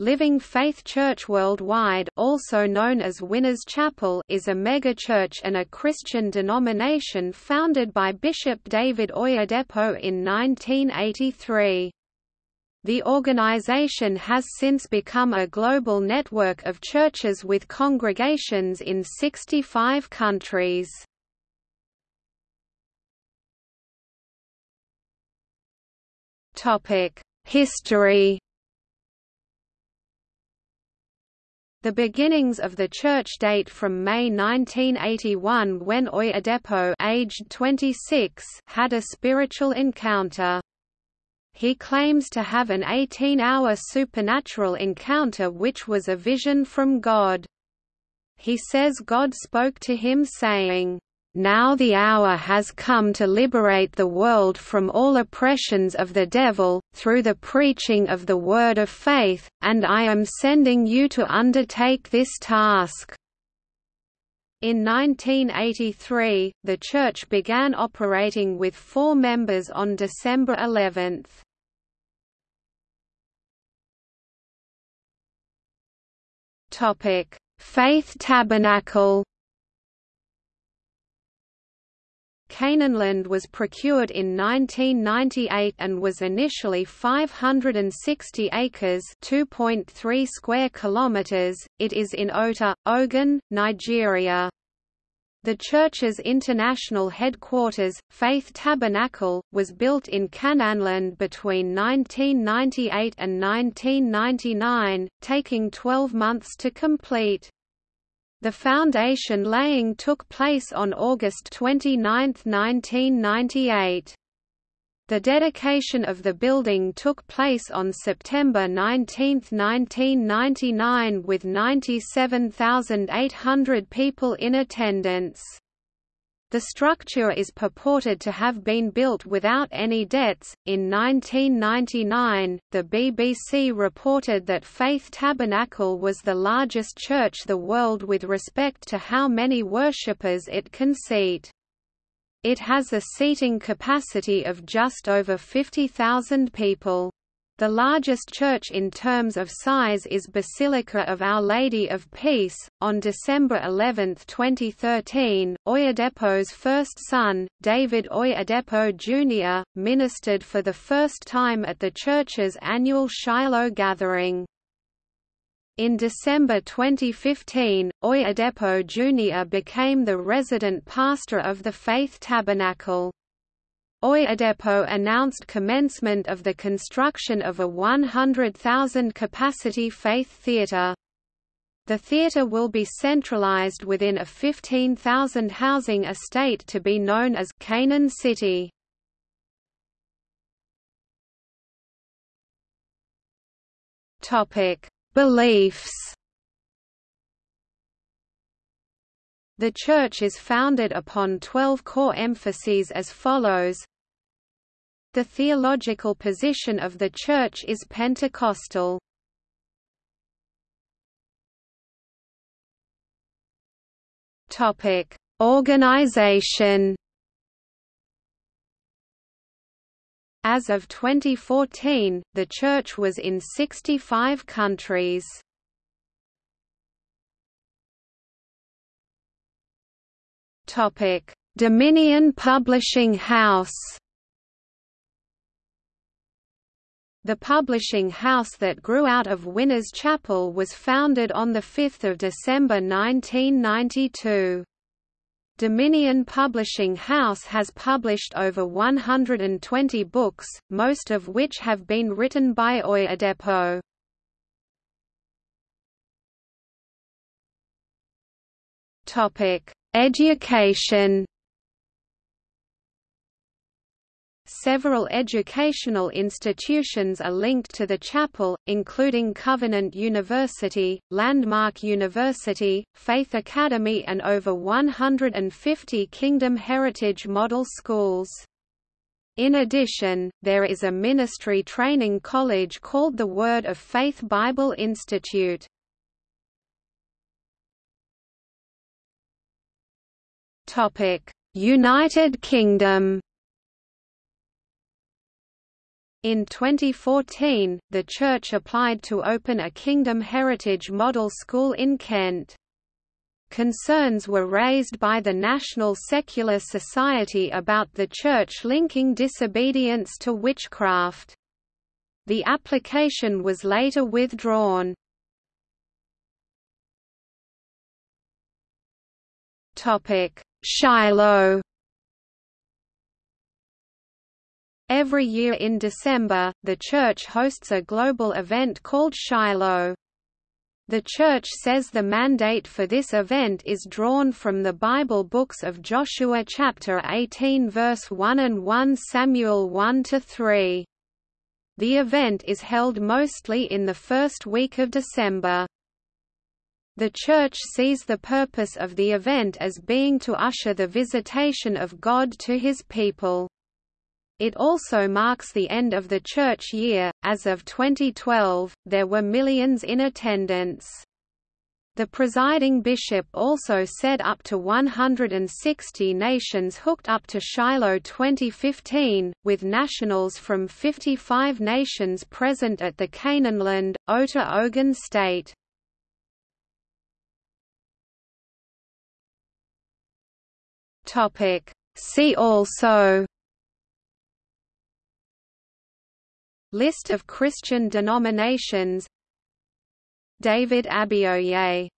Living Faith Church Worldwide also known as Winners Chapel is a megachurch and a Christian denomination founded by Bishop David Oyedepo in 1983. The organization has since become a global network of churches with congregations in 65 countries. History The beginnings of the church date from May 1981 when Oyedepo aged 26 had a spiritual encounter. He claims to have an 18-hour supernatural encounter which was a vision from God. He says God spoke to him saying, now the hour has come to liberate the world from all oppressions of the devil, through the preaching of the word of faith, and I am sending you to undertake this task." In 1983, the church began operating with four members on December 11. Faith Tabernacle Canaanland was procured in 1998 and was initially 560 acres (2.3 square kilometers). It is in Ota, Ogun, Nigeria. The church's international headquarters, Faith Tabernacle, was built in Canaanland between 1998 and 1999, taking 12 months to complete. The foundation laying took place on August 29, 1998. The dedication of the building took place on September 19, 1999 with 97,800 people in attendance. The structure is purported to have been built without any debts. In 1999, the BBC reported that Faith Tabernacle was the largest church the world with respect to how many worshippers it can seat. It has a seating capacity of just over 50,000 people. The largest church in terms of size is Basilica of Our Lady of Peace. On December 11, 2013, Oyedepo's first son, David Oyedepo Jr., ministered for the first time at the church's annual Shiloh gathering. In December 2015, Oyedepo Jr. became the resident pastor of the Faith Tabernacle. Oyedepo announced commencement of the construction of a 100,000-capacity faith theatre. The theatre will be centralized within a 15,000 housing estate to be known as Canaan City. Topic: Beliefs. The Church is founded upon twelve core emphases as follows The theological position of the Church is Pentecostal. Organization As of 2014, the Church was in 65 countries. Topic: Dominion Publishing House. The publishing house that grew out of Winners Chapel was founded on 5 December 1992. Dominion Publishing House has published over 120 books, most of which have been written by Oyedepo. Topic: Education Several educational institutions are linked to the chapel, including Covenant University, Landmark University, Faith Academy and over 150 Kingdom Heritage Model Schools. In addition, there is a ministry training college called the Word of Faith Bible Institute. United Kingdom In 2014, the church applied to open a Kingdom Heritage Model School in Kent. Concerns were raised by the National Secular Society about the church linking disobedience to witchcraft. The application was later withdrawn. Shiloh Every year in December, the church hosts a global event called Shiloh. The church says the mandate for this event is drawn from the Bible books of Joshua chapter 18 verse 1 and 1 Samuel 1 to 3. The event is held mostly in the first week of December. The Church sees the purpose of the event as being to usher the visitation of God to his people. It also marks the end of the church year. As of 2012, there were millions in attendance. The presiding bishop also said up to 160 nations hooked up to Shiloh 2015, with nationals from 55 nations present at the Canaanland, Ota Ogun State. See also List of Christian denominations David Abioye